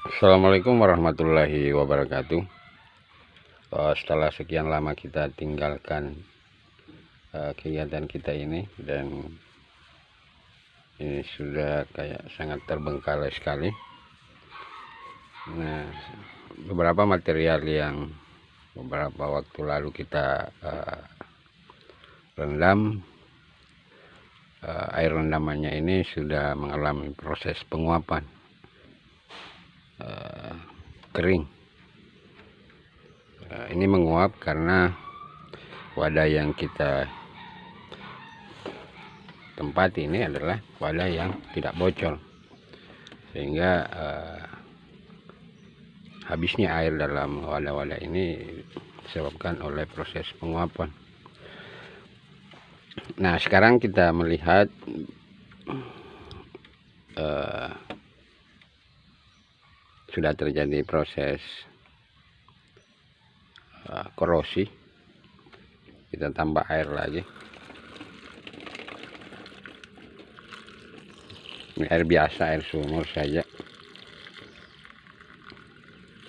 Assalamualaikum warahmatullahi wabarakatuh. Uh, setelah sekian lama kita tinggalkan uh, kegiatan kita ini dan ini sudah kayak sangat terbengkalai sekali. Nah beberapa material yang beberapa waktu lalu kita uh, rendam uh, air rendamannya ini sudah mengalami proses penguapan uh, kering. Uh, ini menguap karena wadah yang kita tempat ini adalah wadah yang tidak bocor. Sehingga uh, habisnya air dalam wadah-wadah ini disebabkan oleh proses penguapan. Nah sekarang kita melihat uh, sudah terjadi proses uh, korosi. Kita tambah air lagi. Ini air biasa air sumur saja.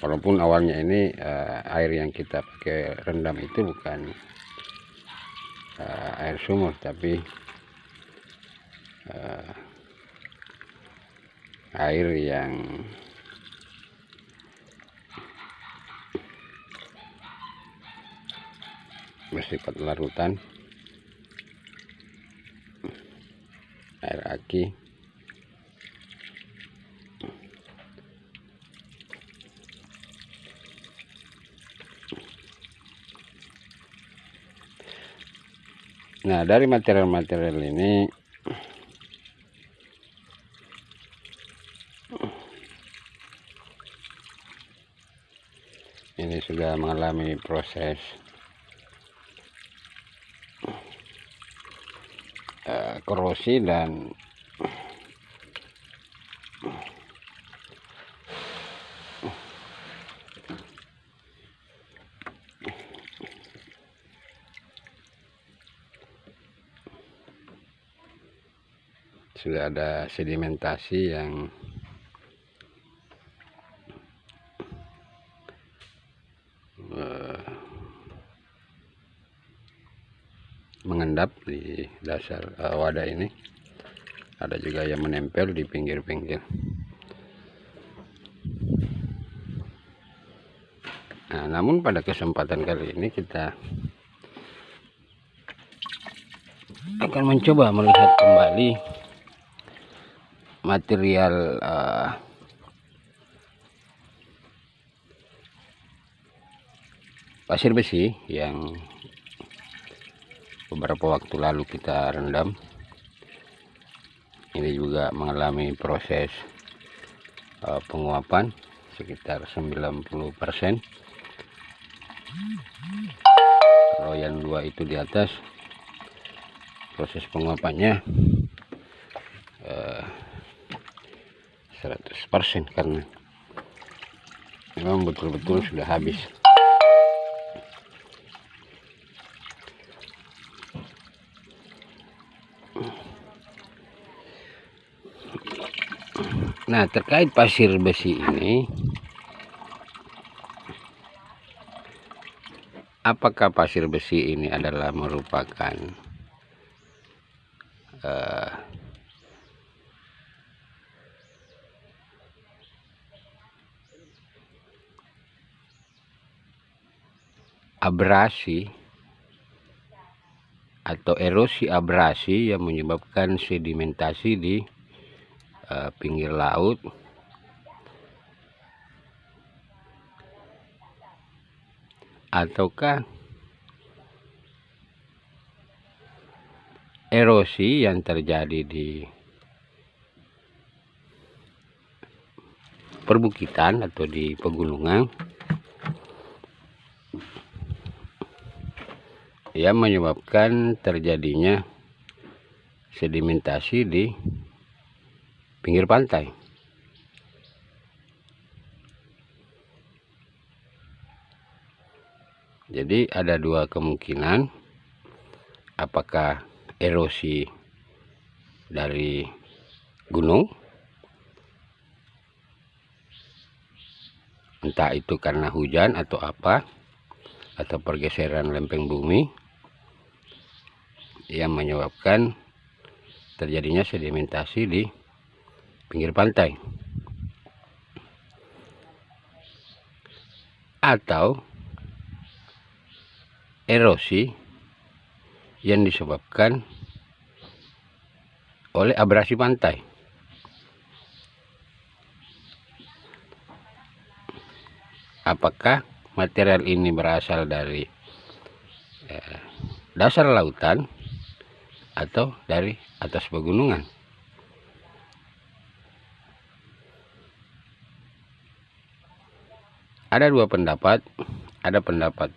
Walaupun awalnya ini uh, air yang kita pakai rendam itu bukan uh, air sumur tapi uh, air yang bersifat larutan. Air aki. Nah dari material-material ini ini sudah mengalami proses Eh, korosi dan sudah ada sedimentasi yang dasar uh, wadah ini. Ada juga yang menempel di pinggir-pinggir. Nah namun pada kesempatan kali ini kita akan mencoba melihat kembali material uh, pasir besi yang beberapa waktu lalu kita rendam. Ini juga mengalami proses uh, penguapan sekitar 90% kalau yang dua itu di atas proses penguapannya uh, 100% karena memang betul-betul sudah habis Nah, terkait pasir besi ini, apakah pasir besi ini adalah merupakan uh, abrasi atau erosi abrasi yang menyebabkan sedimentasi di uh, pinggir laut. Ataukah erosi yang terjadi di perbukitan atau di pegunungan? Yang menyebabkan terjadinya sedimentasi di pinggir pantai. Jadi ada dua kemungkinan apakah erosi dari gunung entah itu karena hujan atau apa atau pergeseran lempeng bumi yang menyebabkan terjadinya sedimentasi di pinggir pantai atau erosi yang disebabkan oleh abrasi pantai. Apakah material ini berasal dari eh, dasar lautan atau dari atas pegunungan? Ada dua pendapat, ada pendapat.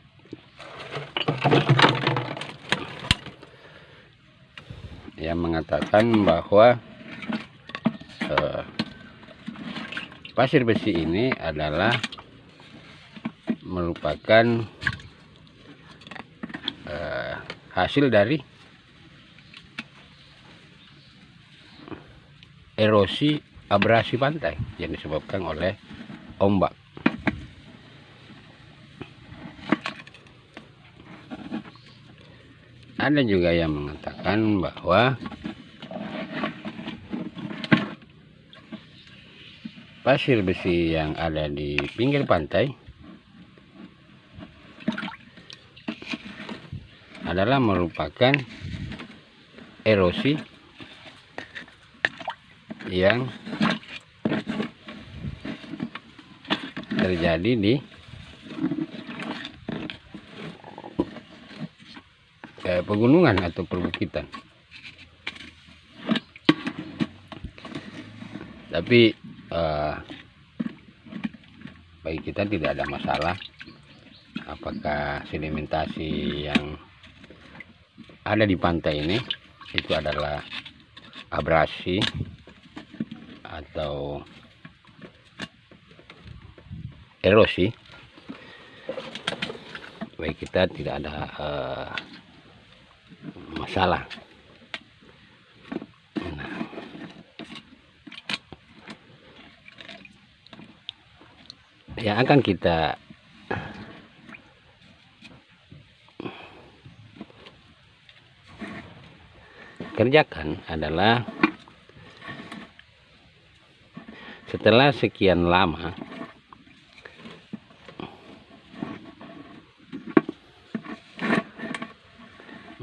Yang mengatakan bahwa uh, pasir besi ini adalah merupakan uh, hasil dari erosi abrasi pantai yang disebabkan oleh ombak ada juga yang mengatakan bahwa pasir besi yang ada di pinggir pantai adalah merupakan erosi yang terjadi di eh, pegunungan atau perbukitan. Tapi eh, bagi kita tidak ada masalah. Apakah sedimentasi yang ada di pantai ini itu adalah abrasi atau erosi? Baik kita tidak ada uh, masalah nah. yang akan kita kerjakan adalah setelah sekian lama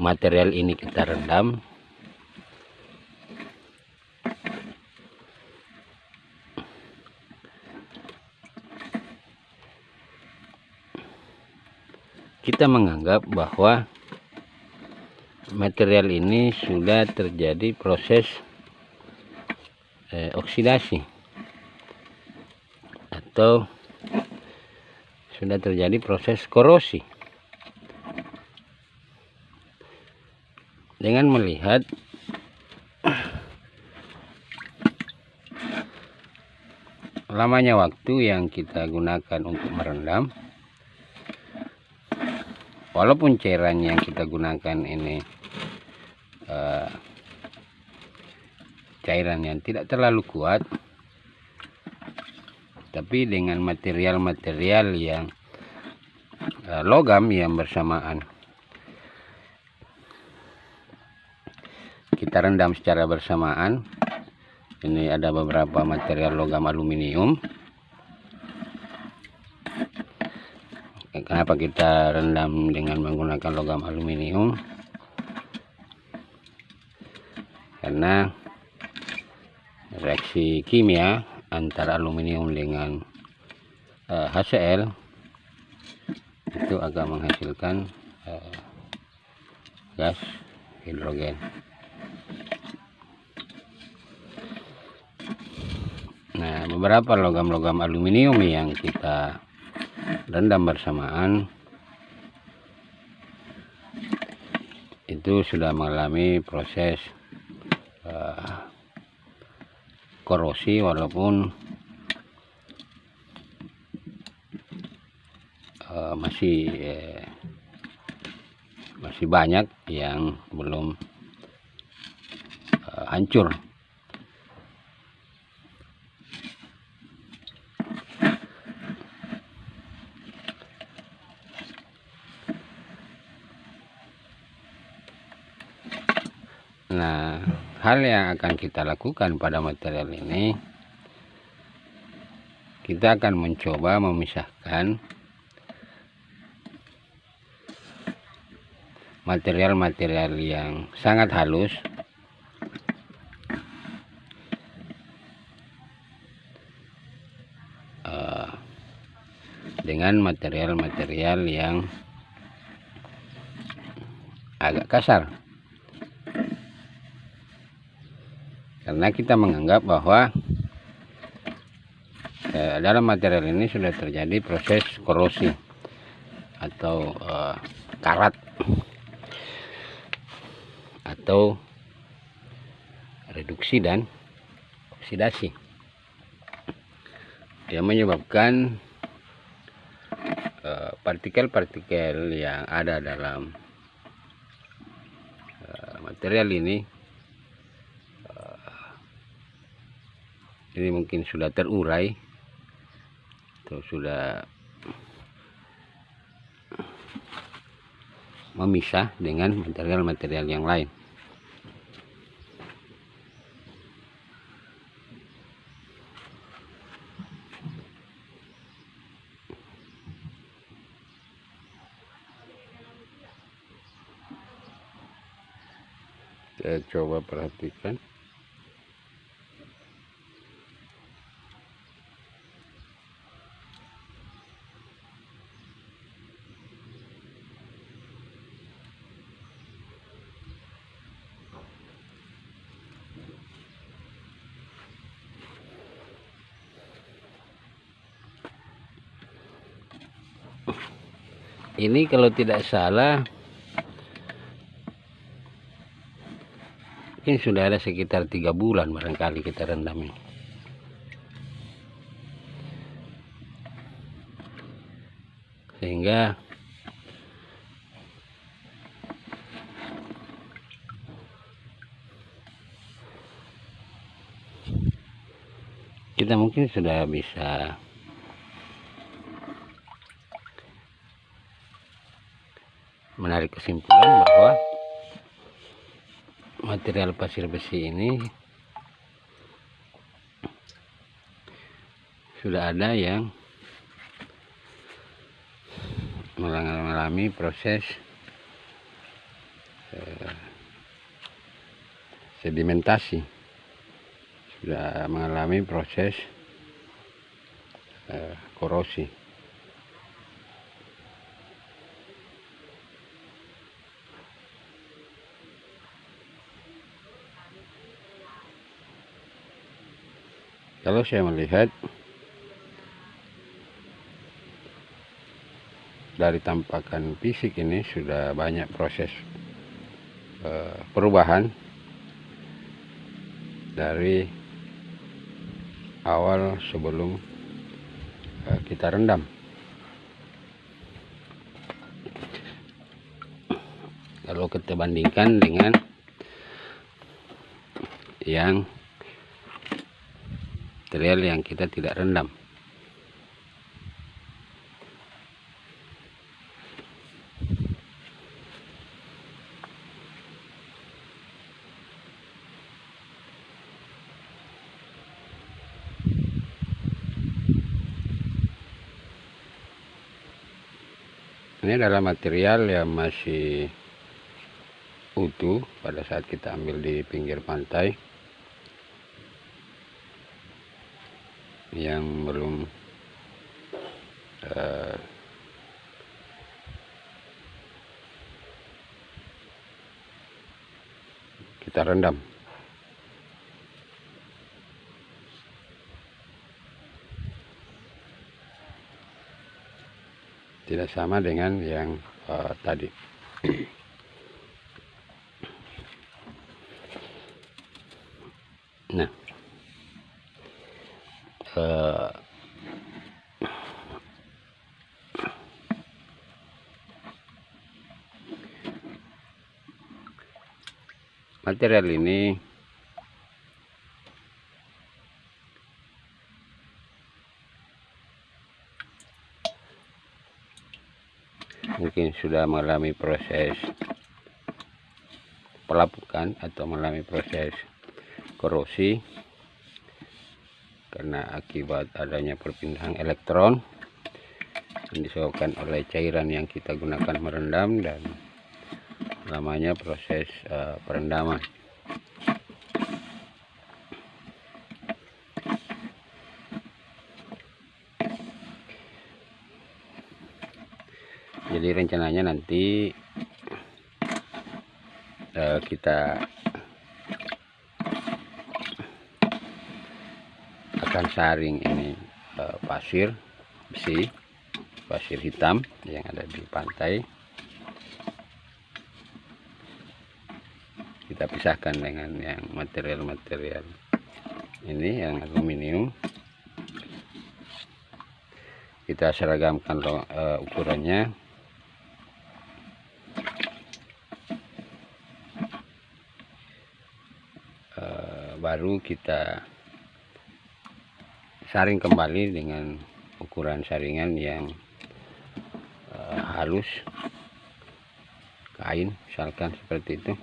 material ini kita rendam. Kita menganggap bahwa material ini sudah terjadi proses eh, oksidasi atau sudah terjadi proses korosi dengan melihat lamanya waktu yang kita gunakan untuk merendam. Walaupun cairan yang kita gunakan ini uh, cairan yang tidak terlalu kuat tapi dengan material-material yang uh, logam yang bersamaan kita rendam secara bersamaan. Ini ada beberapa material logam aluminium. Kenapa kita rendam dengan menggunakan logam aluminium? Karena reaksi kimia antara aluminium dengan uh, eh, HCl itu akan menghasilkan uh, gas hidrogen beberapa logam-logam aluminium yang kita rendam bersamaan. Itu sudah mengalami proses uh, korosi walaupun uh, masih uh, masih banyak yang belum uh, hancur Nah, hal yang akan kita lakukan pada material ini, kita akan mencoba memisahkan material-material yang sangat halus uh, dengan material-material yang agak kasar karena kita menganggap bahwa eh, dalam material ini sudah terjadi proses korosi atau eh, karat atau reduksi dan oksidasi. Yang menyebabkan eh, partikel-partikel uh, yang ada dalam uh, material ini ini mungkin sudah terurai. Atau sudah memisah dengan material-material yang lain. Kita coba perhatikan ini kalau tidak salah ini sudah ada sekitar tiga bulan barangkali kita rendam ini. Sehingga kita mungkin sudah bisa menarik kesimpulan bahwa material pasir besi ini sudah ada yang mengalami proses eh, sedimentasi. Sudah mengalami proses eh, korosi kalau saya melihat dari tampakan fisik ini sudah banyak proses uh, perubahan dari awal sebelum uh, kita rendam. Kalau kita bandingkan dengan yang material yang kita tidak rendam. Ini adalah material yang masih utuh pada saat kita ambil di pinggir pantai yang belum uh, kita rendam. Tidak sama dengan yang uh, tadi nah uh, material ini mungkin sudah mengalami proses pelapukan atau mengalami proses korosi karena akibat adanya perpindahan elektron yang disebabkan oleh cairan yang kita gunakan merendam dan namanya proses uh, perendaman. Jadi rencananya nanti uh, kita akan saring ini uh, pasir besi pasir hitam yang ada di pantai. Kita pisahkan dengan yang material-material ini yang aluminium. Kita seragamkan uh, ukurannya. Uh, baru kita saring kembali dengan ukuran saringan yang halus. Kain misalkan seperti itu.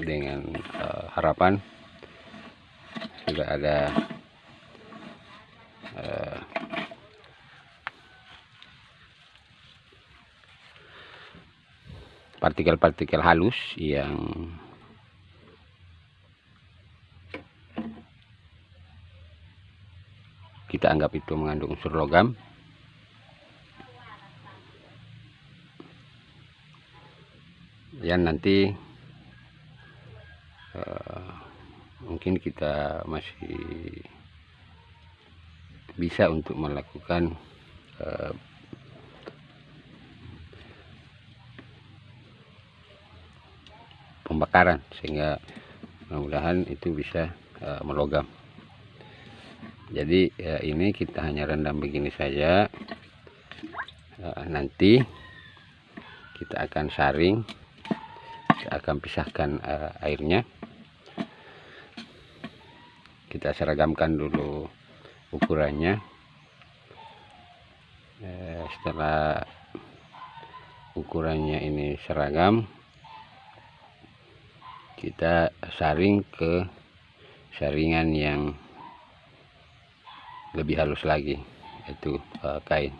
Dengan uh, harapan sudah ada uh, partikel-partikel halus yang kita anggap itu mengandung unsur logam. Yang nanti uh, mungkin kita masih bisa untuk melakukan uh, pembakaran sehingga mudah-mudahan itu bisa uh, melogam. Jadi ya ini kita hanya rendam begini saja. Uh, nanti kita akan saring kita akan pisahkan uh, airnya. Kita seragamkan dulu ukurannya. Uh, setelah ukurannya ini seragam kita saring ke saringan yang lebih halus lagi itu uh, kain.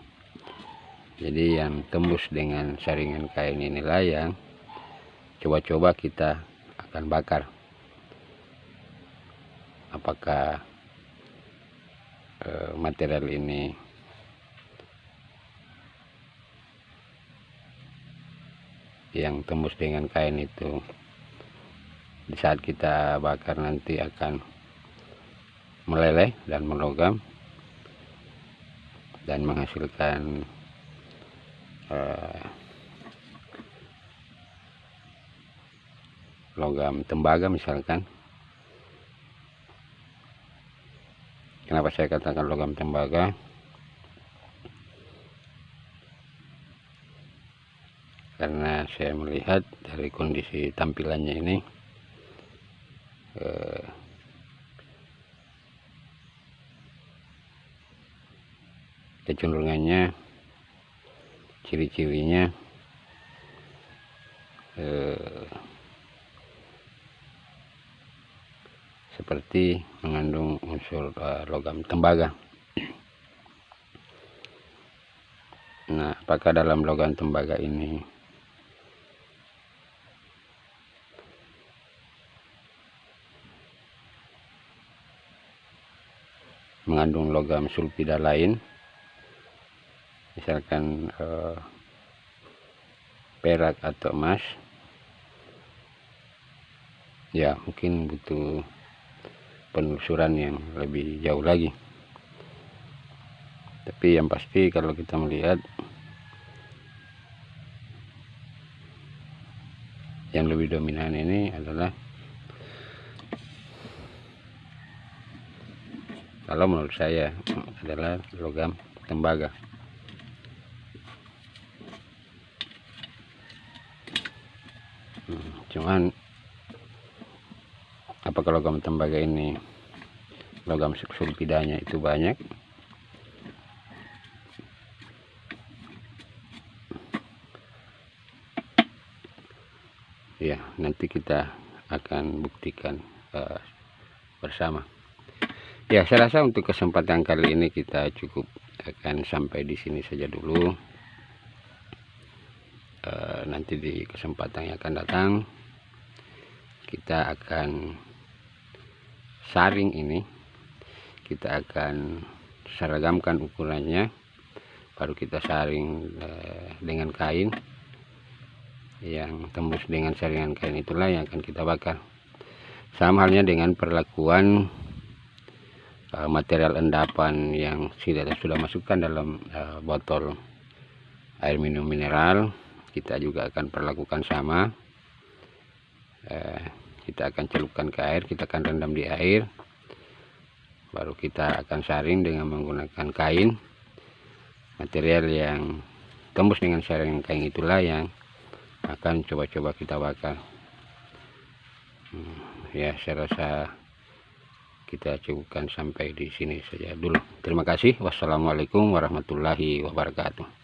Jadi yang tembus dengan saringan kain inilah yang coba-coba kita akan bakar. Apakah uh, material ini yang tembus dengan kain itu di saat kita bakar nanti akan meleleh dan melogam dan menghasilkan uh, logam tembaga misalkan. Kenapa saya katakan logam tembaga? Karena saya melihat dari kondisi tampilannya ini uh, kecenderungannya ciri-cirinya eh, seperti mengandung unsur eh, logam tembaga. Nah apakah dalam logam tembaga ini mengandung logam sulfida lain. Misalkan eh, perak atau emas. Ya mungkin butuh penelusuran yang lebih jauh lagi. Tapi yang pasti kalau kita melihat yang lebih dominan ini adalah kalau menurut saya mm, adalah logam tembaga. Hmm, cuman apakah logam tembaga ini logam sulfidanya itu banyak? Ya nanti kita akan buktikan uh, bersama ya saya rasa untuk kesempatan kali ini kita cukup akan sampai di sini saja dulu. Uh, nanti di kesempatan yang akan datang kita akan saring ini. Kita akan seragamkan ukurannya baru kita saring uh, dengan kain. Yang tembus dengan saringan kain itulah yang akan kita bakar. Sama halnya dengan perlakuan uh, material endapan yang sudah sudah masukkan dalam uh, botol air minum mineral kita juga akan perlakukan sama. Uh, kita akan celupkan ke air kita akan rendam di air. Baru kita akan saring dengan menggunakan kain. Material yang tembus dengan saringan kain itulah yang akan coba-coba kita bakar. Hmm, ya saya rasa kita cukupkan sampai di sini saja dulu. Terima kasih. Wassalamualaikum warahmatullahi wabarakatuh